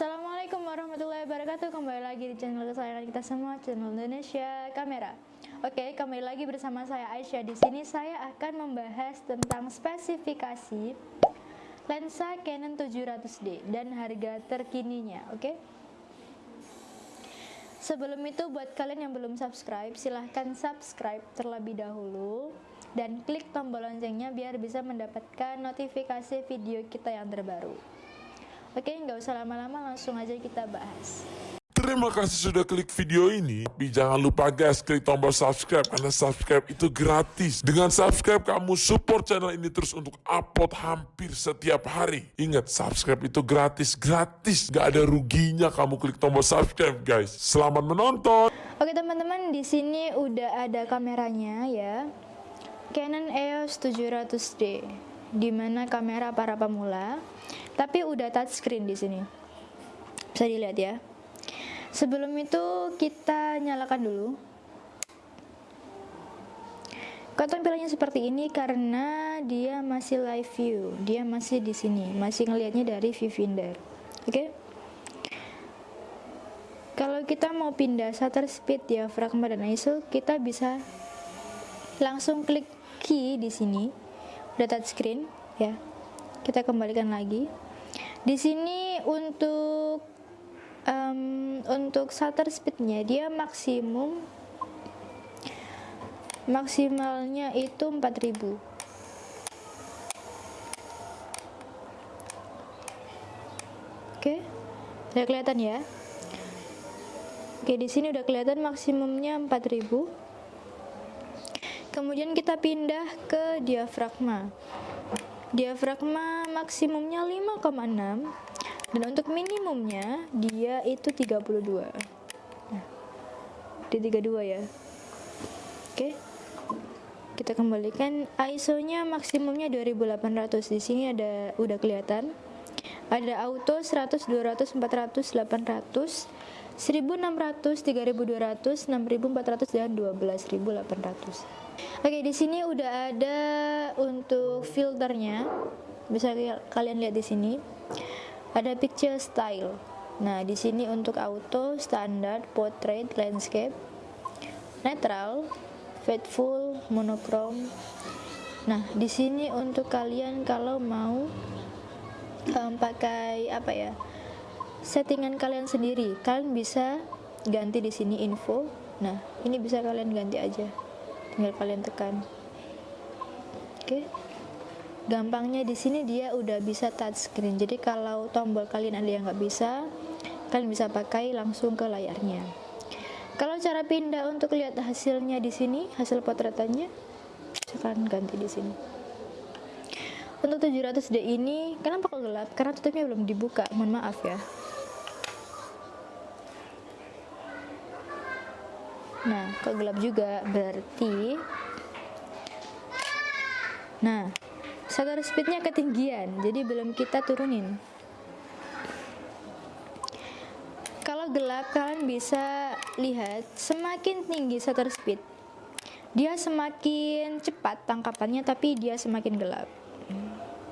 Assalamualaikum warahmatullahi wabarakatuh. Kembali lagi di channel kesayangan kita semua Channel Indonesia Kamera. Oke, kembali lagi bersama saya Aisyah. Di sini saya akan membahas tentang spesifikasi Lensa Canon 700D Dan harga terkininya Oke? Sebelum itu buat kalian yang belum subscribe Silahkan subscribe terlebih dahulu Dan klik tombol loncengnya biar bisa mendapatkan notifikasi video kita yang terbaru Oke, nggak usah lama-lama, langsung aja kita bahas. Terima kasih sudah klik video ini. Tapi jangan lupa guys, klik tombol subscribe karena subscribe itu gratis. Dengan subscribe kamu support channel ini terus untuk upload hampir setiap hari. Ingat, subscribe itu gratis, gratis. Gak ada ruginya kamu klik tombol subscribe guys. Selamat menonton. Oke teman-teman, di sini udah ada kameranya ya. Canon EOS 700D, di mana kamera para pemula tapi udah touchscreen di sini. Bisa dilihat ya. Sebelum itu kita nyalakan dulu. Kok tampilannya seperti ini karena dia masih live view. Dia masih di sini. Masih ngelihatnya dari viewfinder oke? Okay? kalau kita mau pindah shutter speed diafragma dan ISO kita bisa langsung klik key di sini. Udah touchscreen ya. Kita kembalikan lagi di sini untuk um, untuk shutter speednya dia maksimum maksimalnya itu 4000 Oke, udah kelihatan ya. Oke, di sini udah kelihatan maksimumnya 4000. Kemudian kita pindah ke diafragma diafragma maksimumnya 5,6 dan untuk minimumnya dia itu 32 nah, di 32 ya. Oke. Kita kembalikan. ISO nya maksimumnya 2800 di sini ada udah kelihatan. Ada auto 100 200 400 800 1600 3200 6400 dan 12800 Oke, di sini udah ada untuk filternya. Bisa kalian lihat di sini. Ada picture style. Nah, di sini untuk auto, standar, portrait, landscape, netral, faithful, monochrome. Nah, di sini untuk kalian kalau mau um, pakai apa ya? Settingan kalian sendiri, kalian bisa ganti di sini info. Nah, ini bisa kalian ganti aja tinggal kalian tekan oke. Gampangnya di sini dia udah bisa touchscreen jadi kalau tombol kalian ada yang nggak bisa kalian bisa pakai langsung ke layarnya. Kalau cara pindah untuk lihat hasilnya di sini hasil potretannya sekarang ganti di sini. Untuk 700D ini kenapa kok gelap? Karena tutupnya belum dibuka. Mohon maaf ya. Nah kok gelap juga? Berarti nah shutter speednya ketinggian jadi belum kita turunin. Kalau gelap kalian bisa lihat semakin tinggi shutter speed. Dia semakin cepat tangkapannya tapi dia semakin gelap.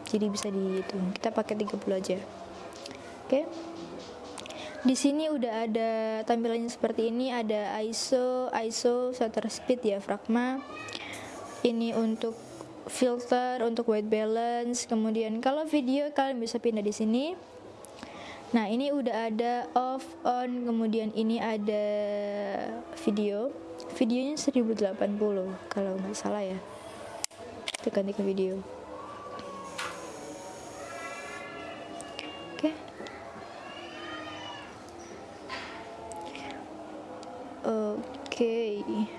Jadi bisa dihitung. Kita pakai 30 aja. Oke? Okay? Di sini udah ada tampilannya seperti ini, ada ISO, ISO, shutter speed, diafragma. Ini untuk filter, untuk white balance. Kemudian kalau video kalian bisa pindah di sini. Nah, ini udah ada off, on, kemudian ini ada video. Videonya 1080 kalau nggak salah ya. Tekan ke video. Oke.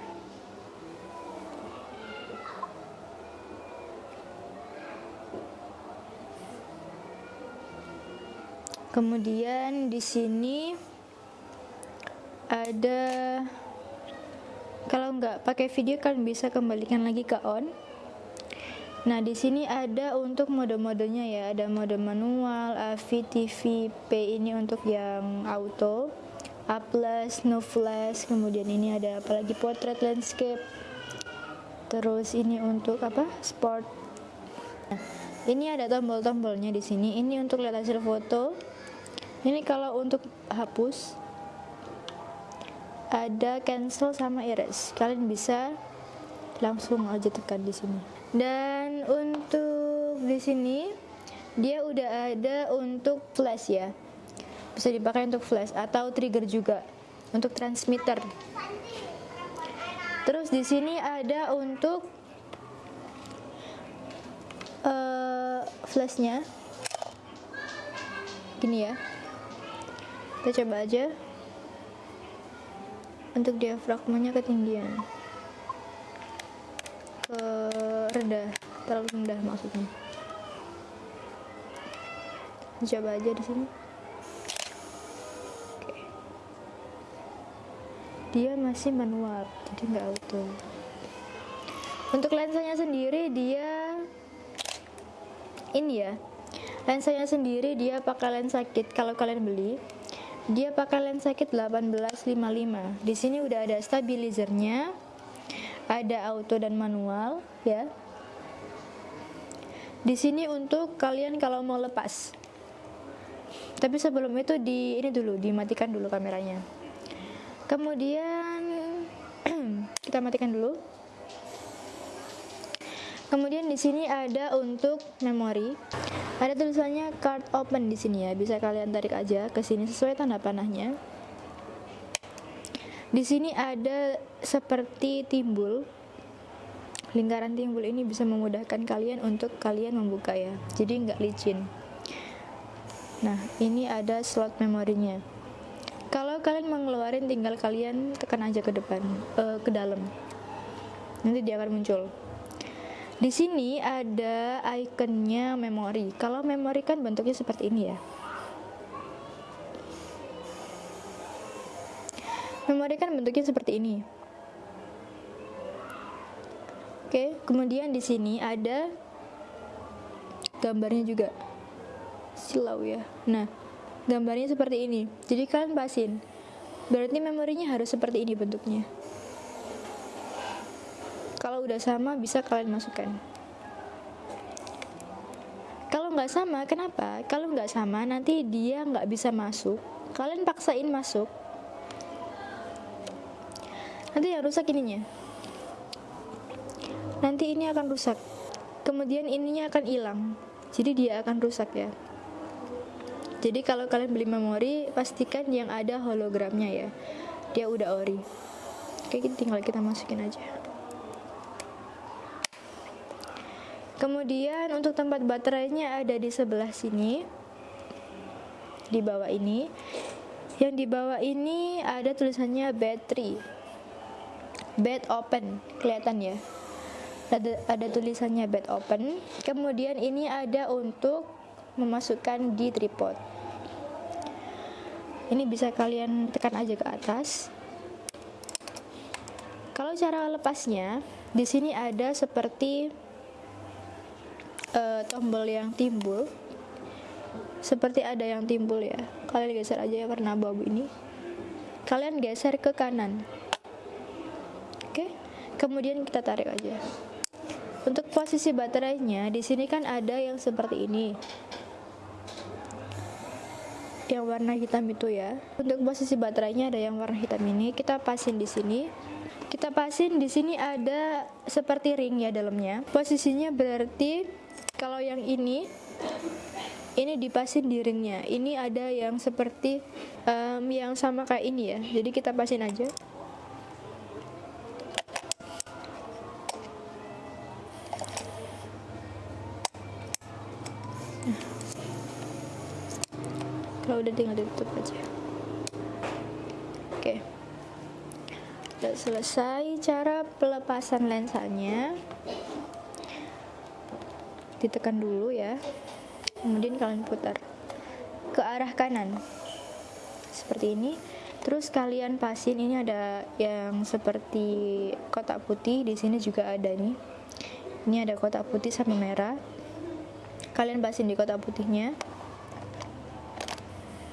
Kemudian di sini ada kalau nggak pakai video kalian bisa kembalikan lagi ke on. Nah, di sini ada untuk mode-modenya ya, ada mode manual, AV, TV, P ini untuk yang auto. A no flash, kemudian ini ada apalagi portrait landscape. Terus ini untuk apa? Sport. Nah, ini ada tombol-tombolnya di sini. Ini untuk lihat hasil foto. Ini kalau untuk hapus ada cancel sama erase. Kalian bisa langsung aja tekan di sini. Dan untuk di sini dia udah ada untuk flash ya. Bisa dipakai untuk flash atau trigger juga untuk transmitter. Terus di sini ada untuk uh, flashnya. Gini ya kita coba aja. Untuk diafragmanya ketinggian. Ke rendah terlalu rendah maksudnya. Coba aja di sini. Dia masih manual jadi nggak auto. Untuk lensanya sendiri dia ini ya. Lensanya sendiri dia pakai lensa kit kalau kalian beli dia pakai lensa kit 1855 di sini udah ada stabilizernya ada auto dan manual ya. Di sini untuk kalian kalau mau lepas. Tapi sebelum itu di ini dulu dimatikan dulu kameranya. Kemudian kita matikan dulu. Kemudian di sini ada untuk memori ada tulisannya card open di sini ya. Bisa kalian tarik aja ke sini sesuai tanda panahnya. Di sini ada seperti timbul. Lingkaran timbul ini bisa memudahkan kalian untuk kalian membuka ya. Jadi nggak licin. Nah, ini ada slot memorinya. Kalau kalian mengeluarin tinggal kalian tekan aja ke depan, uh, ke dalam. Nanti dia akan muncul. Di sini ada ikonnya memori. Kalau memori kan bentuknya seperti ini ya. Memori kan bentuknya seperti ini. Oke, kemudian di sini ada gambarnya juga. Silau ya. Nah, gambarnya seperti ini. Jadi kalian pasin. Berarti memorinya harus seperti ini bentuknya kalau udah sama bisa kalian masukkan. Kalau nggak sama kenapa? Kalau nggak sama nanti dia nggak bisa masuk. Kalian paksain masuk. Nanti yang rusak ininya. Nanti ini akan rusak. Kemudian ininya akan hilang. Jadi dia akan rusak ya. Jadi kalau kalian beli memori pastikan yang ada hologramnya ya. Dia udah ori. Oke tinggal kita masukin aja Kemudian untuk tempat baterainya ada di sebelah sini. Di bawah ini. Yang di bawah ini ada tulisannya battery. Bed open, kelihatan ya. Ada, ada tulisannya bed open. Kemudian ini ada untuk memasukkan di tripod. Ini bisa kalian tekan aja ke atas. Kalau cara lepasnya, di sini ada seperti uh, tombol yang timbul. Seperti ada yang timbul ya. Kalian geser aja ya warna abu-abu ini. Kalian geser ke kanan. Oke? Kemudian kita tarik aja. Untuk posisi baterainya di sini kan ada yang seperti ini. Yang warna hitam itu ya. Untuk posisi baterainya ada yang warna hitam ini. Kita pasin di sini. Kita pasin di sini ada seperti ring ya dalamnya. Posisinya berarti kalau yang ini ini dipasin di ringnya. Ini ada yang seperti um, yang sama kayak ini ya. Jadi kita pasin aja. Kalau udah tinggal ditutup aja. Oke. Udah selesai cara pelepasan lensanya ditekan dulu ya. Kemudian kalian putar ke arah kanan. Seperti ini. Terus kalian pasin ini ada yang seperti kotak putih di sini juga ada nih. Ini ada kotak putih sama merah. Kalian pasin di kotak putihnya.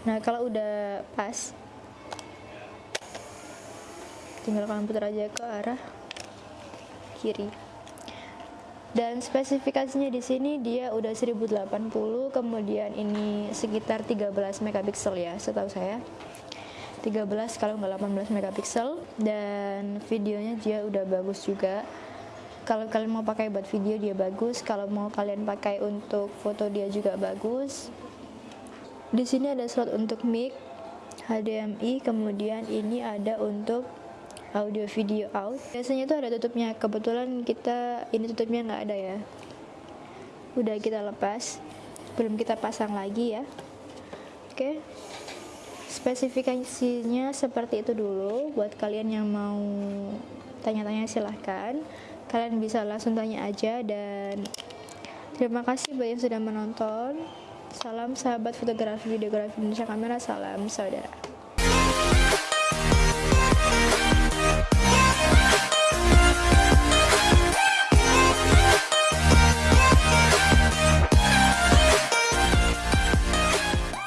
Nah kalau udah pas tinggal kalian putar aja ke arah kiri dan spesifikasinya di sini dia udah 1080 kemudian ini sekitar 13 megapiksel ya setahu saya. 13 kalau nggak 18 megapiksel dan videonya dia udah bagus juga. Kalau kalian mau pakai buat video dia bagus. Kalau mau kalian pakai untuk foto dia juga bagus. Di sini ada slot untuk mic HDMI kemudian ini ada untuk audio video out. Biasanya itu ada tutupnya. Kebetulan kita ini tutupnya nggak ada ya. Udah kita lepas. Belum kita pasang lagi ya. Oke. Spesifikasinya seperti itu dulu. Buat kalian yang mau tanya-tanya silahkan. Kalian bisa langsung tanya aja dan terima kasih buat yang sudah menonton. Salam sahabat fotografi videografi Indonesia kamera. Salam saudara